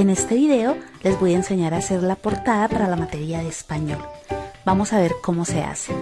En este video les voy a enseñar a hacer la portada para la materia de español. Vamos a ver cómo se hace.